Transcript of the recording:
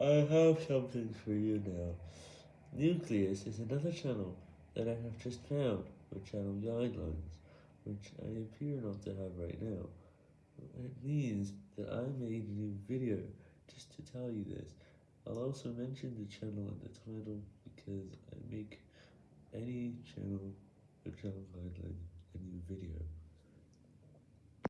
I have something for you now. Nucleus is another channel that I have just found with channel guidelines, which I appear not to have right now. It means that I made a new video just to tell you this. I'll also mention the channel in the title because I make any channel a channel guidelines.